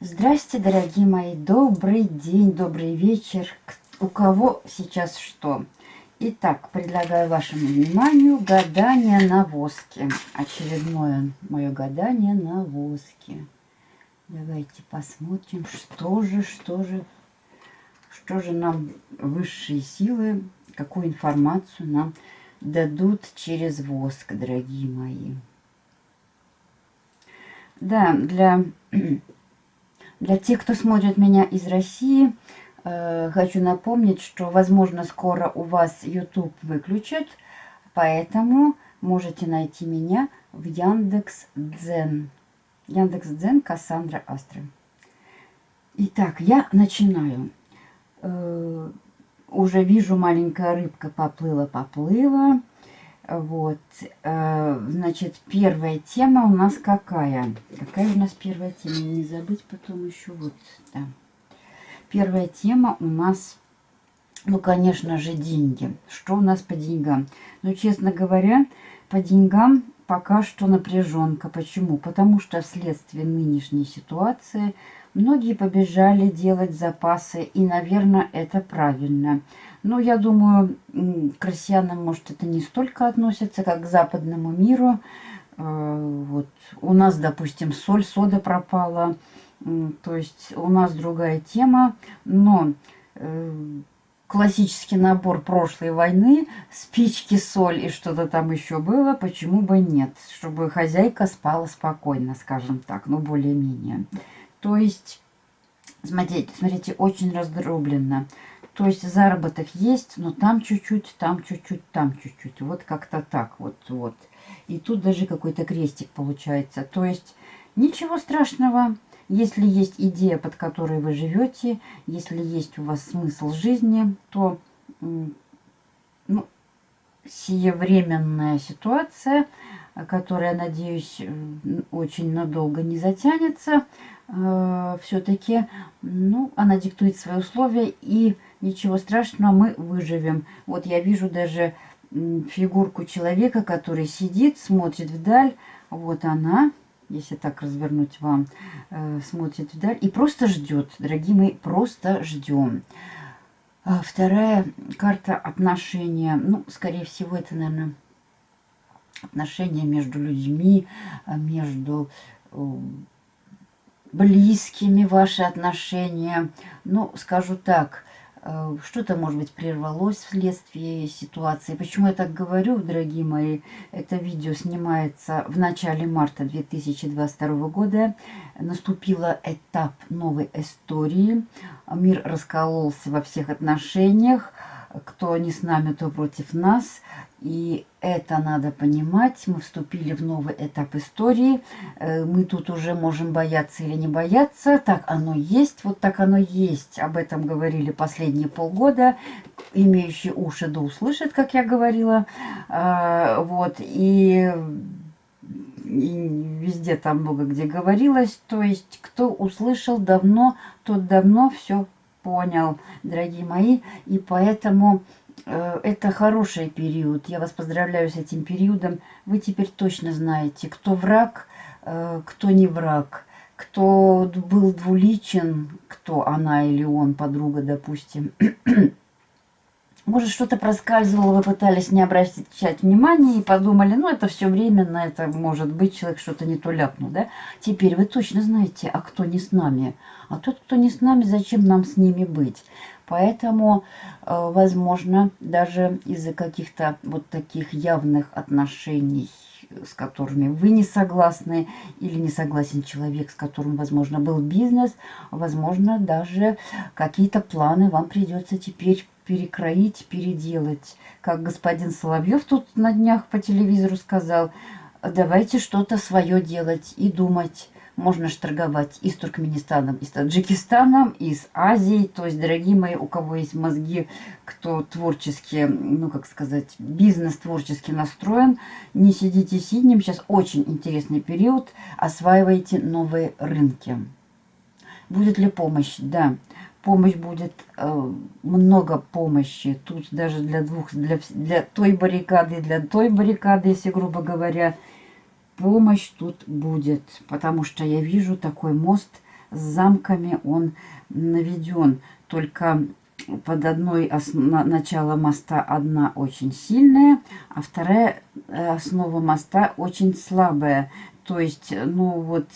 Здрасте, дорогие мои, добрый день, добрый вечер. У кого сейчас что? Итак, предлагаю вашему вниманию гадание на воске. Очередное мое гадание на воске. Давайте посмотрим, что же, что же, что же нам высшие силы, какую информацию нам дадут через воск, дорогие мои. Да, для для тех, кто смотрит меня из России, хочу напомнить, что, возможно, скоро у вас YouTube выключат, поэтому можете найти меня в Яндекс Дзен. Яндекс Дзен Кассандра Астра. Итак, я начинаю. Э, уже вижу, маленькая рыбка поплыла-поплыла. Вот, э, значит, первая тема у нас какая? Какая у нас первая тема? Не забыть потом еще вот, да. Первая тема у нас, ну, конечно же, деньги. Что у нас по деньгам? Ну, честно говоря, по деньгам пока что напряженка. Почему? Потому что вследствие нынешней ситуации многие побежали делать запасы, и, наверное, это правильно. Но я думаю, к россиянам, может, это не столько относится, как к западному миру. Э, вот у нас, допустим, соль, сода пропала. То есть у нас другая тема. Но э, классический набор прошлой войны, спички, соль и что-то там еще было, почему бы нет? Чтобы хозяйка спала спокойно, скажем так, ну более-менее. То есть, смотрите, смотрите, очень раздробленно. То есть заработок есть, но там чуть-чуть, там чуть-чуть, там чуть-чуть. Вот как-то так вот, вот. И тут даже какой-то крестик получается. То есть ничего страшного, если есть идея, под которой вы живете, если есть у вас смысл жизни, то ну, сиевременная ситуация, которая, надеюсь, очень надолго не затянется, э, все-таки ну, она диктует свои условия и ничего страшного, мы выживем. Вот я вижу даже фигурку человека, который сидит, смотрит вдаль. Вот она, если так развернуть вам, э, смотрит вдаль и просто ждет. Дорогие мои, просто ждем. А вторая карта отношения. Ну, скорее всего, это, наверное, отношения между людьми, а, между э, близкими ваши отношения. Ну, скажу так, Э, что-то, может быть, прервалось вследствие ситуации. Почему я так говорю, дорогие мои? Это видео снимается в начале марта 2022 года. Наступил этап новой истории. Мир раскололся во всех отношениях. Кто не с нами, то против нас. И это надо понимать. Мы вступили в новый этап истории. Э, мы тут уже можем бояться или не бояться. Так оно есть, вот так оно есть. Об этом говорили последние полгода. Имеющие уши да услышат, как я говорила. А, вот. И и везде там много где говорилось. То есть, кто услышал давно, тот давно все понял, дорогие мои. И поэтому Э, это хороший период. Я вас поздравляю с этим периодом. Вы теперь точно знаете, кто враг, э, кто не враг, кто был двуличен, кто она или он, подруга, допустим. Может, что-то проскальзывало, вы пытались не обращать внимания и подумали, ну, это все временно, это может быть, человек что-то не то ляпнул, да? Теперь вы точно знаете, а кто не с нами. А тот, кто не с нами, зачем нам с ними быть? Поэтому, э, возможно, даже из-за каких-то вот таких явных отношений, с которыми вы не согласны, или не согласен человек, с которым, возможно, был бизнес, возможно, даже какие-то планы вам придется теперь перекроить, переделать. Как господин Соловьев тут на днях по телевизору сказал, давайте что-то свое делать и думать. можно же торговать и с Туркменистаном, и с Таджикистаном, и с Азией. То есть, дорогие мои, у кого есть мозги, кто творчески, ну, как сказать, бизнес творчески настроен, не сидите сиднем. Сейчас очень интересный период. Осваивайте новые рынки. Будет ли помощь? Да помощь будет, э, много помощи. Тут даже для двух, для, для той баррикады, для той баррикады, если грубо говоря, помощь тут будет. Потому что я вижу такой мост с замками, он наведен. Только под одной основ... начало моста одна очень сильная, а вторая э, основа моста очень слабая. То есть, ну вот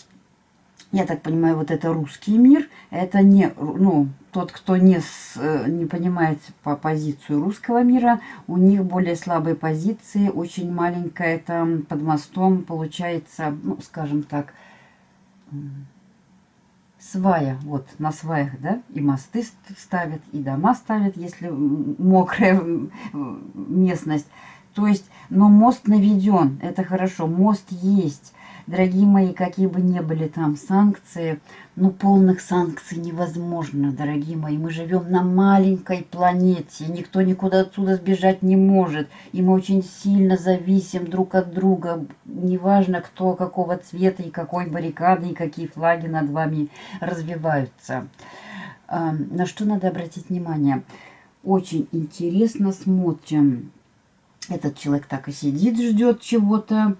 я так понимаю, вот это русский мир, это не, ну, тот, кто не, с, э, не понимает по позицию русского мира, у них более слабые позиции, очень маленькая там под мостом получается, ну, скажем так, свая, вот на сваях, да, и мосты ставят, и дома ставят, если мокрая местность. То есть, но мост наведен, это хорошо, мост есть. Дорогие мои, какие бы ни были там санкции, но полных санкций невозможно, дорогие мои. Мы живем на маленькой планете, никто никуда отсюда сбежать не может. И мы очень сильно зависим друг от друга. Неважно, кто какого цвета и какой баррикады, и какие флаги над вами развиваются. А, на что надо обратить внимание? Очень интересно смотрим. Этот человек так и сидит, ждет чего-то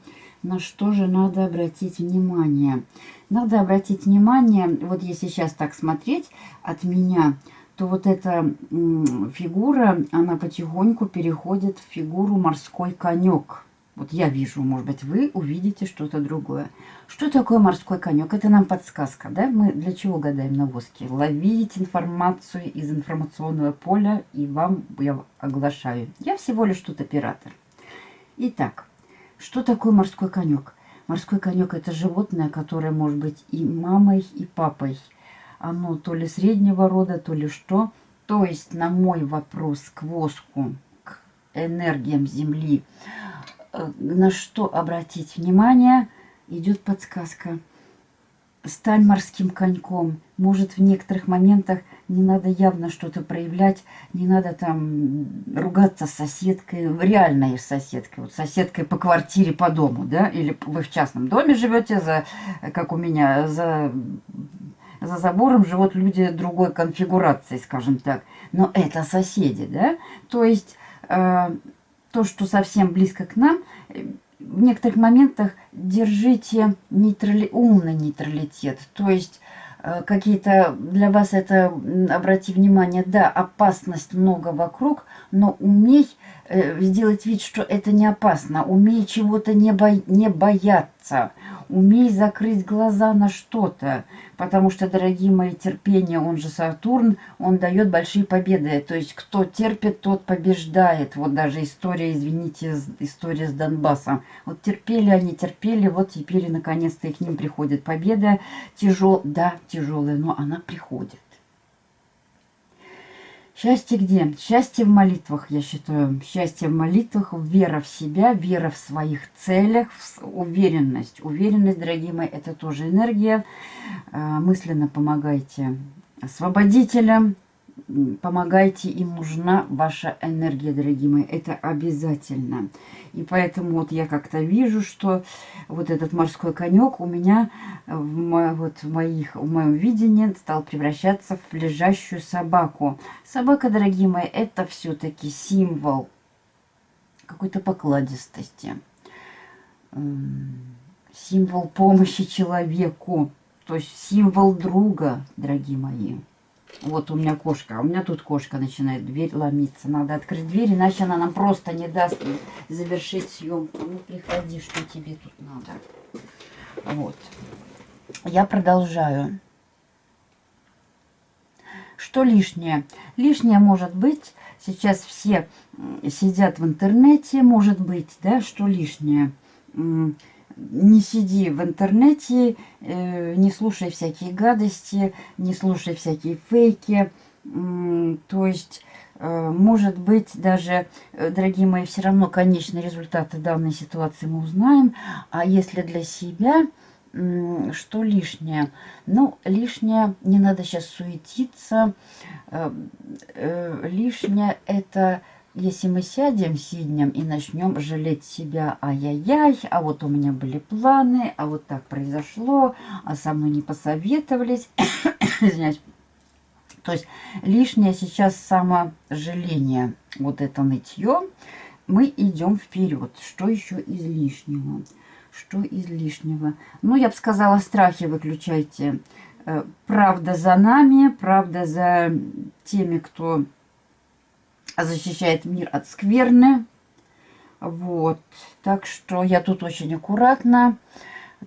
на что же надо обратить внимание? Надо обратить внимание, вот если сейчас так смотреть от меня, то вот эта фигура, она потихоньку переходит в фигуру морской конек. Вот я вижу, может быть, вы увидите что-то другое. Что такое морской конек? Это нам подсказка, да? Мы для чего гадаем на воске? Ловить информацию из информационного поля, и вам я оглашаю. Я всего лишь тут оператор. Итак, что такое морской конек? Морской конек – это животное, которое может быть и мамой, и папой. Оно то ли среднего рода, то ли что. То есть на мой вопрос к воску, к энергиям Земли, э, на что обратить внимание, идет подсказка – стань морским коньком. Может, в некоторых моментах не надо явно что-то проявлять, не надо там ругаться с соседкой, реальной соседкой, вот соседкой по квартире, по дому, да, или вы в частном доме живете, за, как у меня, за, за забором живут люди другой конфигурации, скажем так. Но это соседи, да, то есть э, то, что совсем близко к нам, в некоторых моментах держите нейтрали... умный нейтралитет. То есть э, какие-то для вас это, обрати внимание, да, опасность много вокруг, но умей э, сделать вид, что это не опасно, умей чего-то не, бо... не бояться, умей закрыть глаза на что-то, потому что, дорогие мои, терпение, он же Сатурн, он дает большие победы. То есть, кто терпит, тот побеждает. Вот даже история, извините, история с Донбассом. Вот терпели они, терпели, вот теперь наконец-то и к ним приходит победа. Тяжел, да, тяжелая, но она приходит. Счастье где? Счастье в молитвах, я считаю. Счастье в молитвах, вера в себя, вера в своих целях, уверенность. Уверенность, дорогие мои, это тоже энергия. А, мысленно помогайте освободителям, помогайте, им нужна ваша энергия, дорогие мои, это обязательно. И поэтому вот я как-то вижу, что вот этот морской конек у меня в, вот в, моих, в моем видении стал превращаться в лежащую собаку. Собака, дорогие мои, это все-таки символ какой-то покладистости, символ помощи человеку, то есть символ друга, дорогие мои. Вот у меня кошка. А у меня тут кошка начинает дверь ломиться. Надо открыть дверь, иначе она нам просто не даст завершить съемку. Ну, приходи, что тебе тут надо. Вот. Я продолжаю. Что лишнее? Лишнее может быть, сейчас все сидят в интернете, может быть, да, что лишнее? Не сиди в интернете, э, не слушай всякие гадости, не слушай всякие фейки. То есть, э, может быть, даже, э, дорогие мои, все равно конечные результаты данной ситуации мы узнаем. А если для себя, что лишнее? Ну, лишнее, не надо сейчас суетиться. Лишнее это если мы сядем сиднем и начнем жалеть себя, ай-яй-яй, а вот у меня были планы, а вот так произошло, а со мной не посоветовались, извиняюсь. То есть лишнее сейчас саможаление, вот это нытье, мы идем вперед. Что еще из лишнего? Что из лишнего? Ну, я бы сказала, страхи выключайте. Э, правда за нами, правда за теми, кто защищает мир от скверны. Вот. Так что я тут очень аккуратно.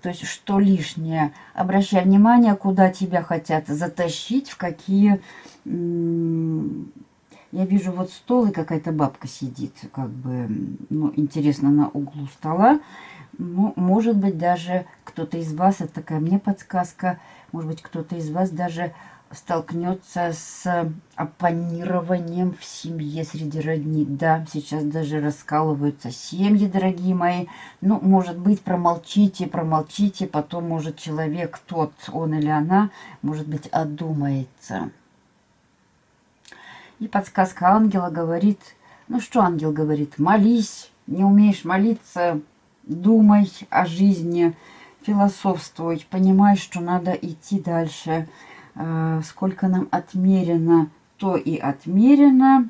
То есть, что лишнее. Обращай внимание, куда тебя хотят затащить, в какие... Я вижу вот стол, и какая-то бабка сидит, как бы, ну, интересно, на углу стола. Ну, может быть, даже кто-то из вас, это такая мне подсказка, может быть, кто-то из вас даже столкнется с оппонированием в семье среди родни. Да, сейчас даже раскалываются семьи, дорогие мои. Ну, может быть, промолчите, промолчите, потом, может, человек тот, он или она, может быть, одумается. И подсказка ангела говорит, ну что ангел говорит, молись, не умеешь молиться, думай о жизни, философствуй, понимай, что надо идти дальше. Э, сколько нам отмерено, то и отмерено.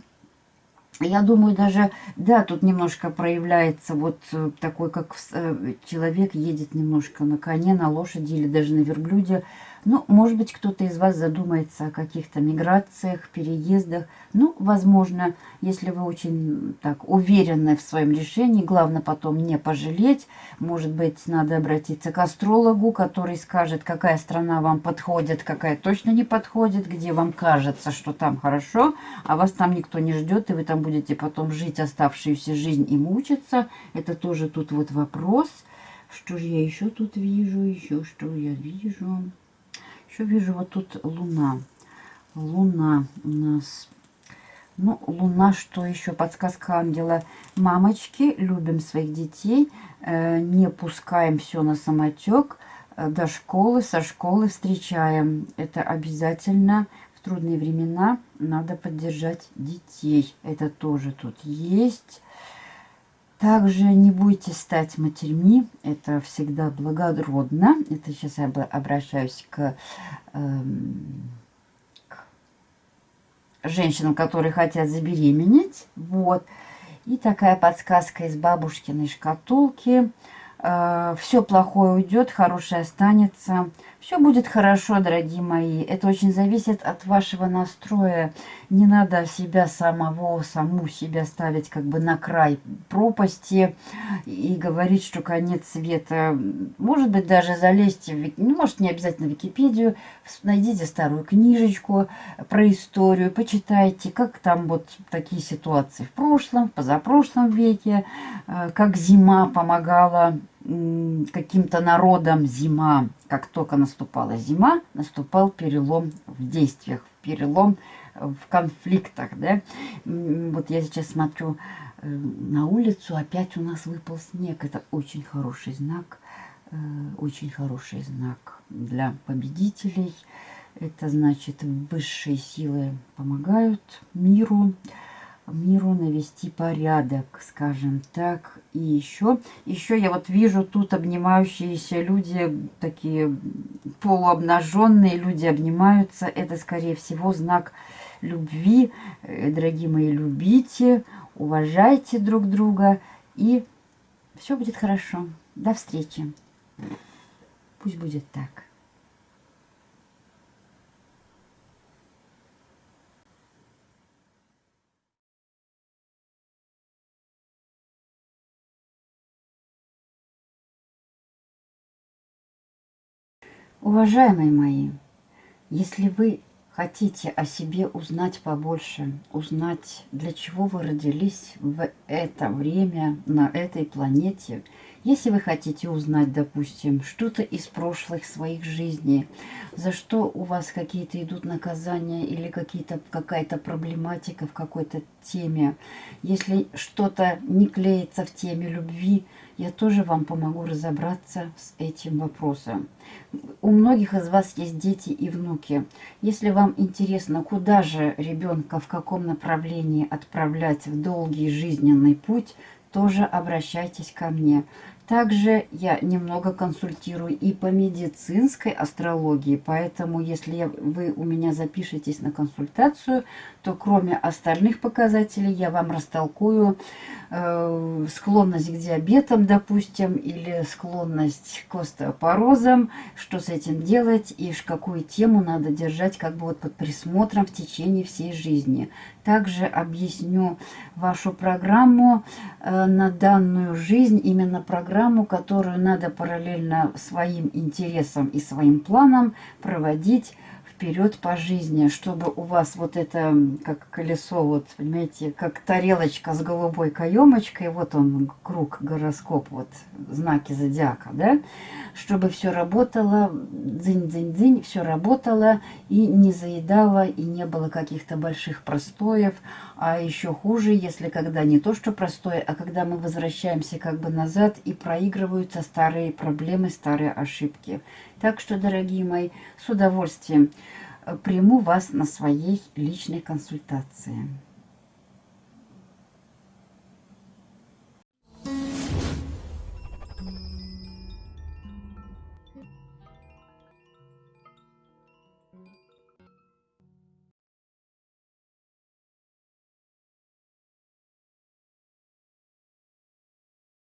Я думаю, даже, да, тут немножко проявляется вот э, такой, как э, человек едет немножко на коне, на лошади или даже на верблюде, ну, может быть, кто-то из вас задумается о каких-то миграциях, переездах. Ну, возможно, если вы очень так уверены в своем решении, главное потом не пожалеть. Может быть, надо обратиться к астрологу, который скажет, какая страна вам подходит, какая точно не подходит, где вам кажется, что там хорошо, а вас там никто не ждет, и вы там будете потом жить оставшуюся жизнь и мучиться. Это тоже тут вот вопрос. Что же я еще тут вижу? Еще что я вижу? Еще вижу вот тут луна. Луна у нас. Ну, луна, что еще? Подсказка ангела. Мамочки, любим своих детей. Э, не пускаем все на самотек. Э, до школы, со школы встречаем. Это обязательно в трудные времена надо поддержать детей. Это тоже тут есть. Также не будете стать матерьми, это всегда благородно. Это сейчас я обращаюсь к, э, к женщинам, которые хотят забеременеть. Вот. И такая подсказка из бабушкиной шкатулки. Э, все плохое уйдет, хорошее останется. Все будет хорошо, дорогие мои. Это очень зависит от вашего настроя. Не надо себя самого, саму себя ставить как бы на край пропасти и говорить, что конец света. Может быть, даже залезьте, в, ну, может, не обязательно в Википедию, найдите старую книжечку про историю, почитайте, как там вот такие ситуации в прошлом, в позапрошлом веке, э, как зима помогала каким-то народам зима, как только наступала зима, наступал перелом в действиях, перелом в конфликтах, да. Вот я сейчас смотрю э, на улицу, опять у нас выпал снег. Это очень хороший знак, э, очень хороший знак для победителей. Это значит, высшие силы помогают миру навести порядок, скажем так. И еще, еще я вот вижу тут обнимающиеся люди, такие полуобнаженные люди обнимаются. Это, скорее всего, знак любви. Э, дорогие мои, любите, уважайте друг друга, и все будет хорошо. До встречи. Пусть будет так. Уважаемые мои, если вы хотите о себе узнать побольше, узнать, для чего вы родились в это время, на этой планете, Если вы хотите узнать, допустим, что-то из прошлых своих жизней, за что у вас какие-то идут наказания или какая-то проблематика в какой-то теме, если что-то не клеится в теме любви, я тоже вам помогу разобраться с этим вопросом. У многих из вас есть дети и внуки. Если вам интересно, куда же ребенка, в каком направлении отправлять в долгий жизненный путь, тоже обращайтесь ко мне. Также я немного консультирую и по медицинской астрологии, поэтому если вы у меня запишетесь на консультацию, то кроме остальных показателей я вам растолкую э, склонность к диабетам, допустим, или склонность к остеопорозам, что с этим делать и какую тему надо держать как бы вот под присмотром в течение всей жизни. Также объясню вашу программу э, на данную жизнь, именно программу, программу, которую надо параллельно своим интересам и своим планам проводить вперед по жизни, чтобы у вас вот это, как колесо, вот, понимаете, как тарелочка с голубой каемочкой, вот он, круг, гороскоп, вот, знаки зодиака, да, чтобы все работало, дзынь-дзынь-дзынь, все работало и не заедало, и не было каких-то больших простоев, а еще хуже, если когда не то, что простое, а когда мы возвращаемся как бы назад и проигрываются старые проблемы, старые ошибки. Так что, дорогие мои, с удовольствием э, приму вас на своей личной консультации.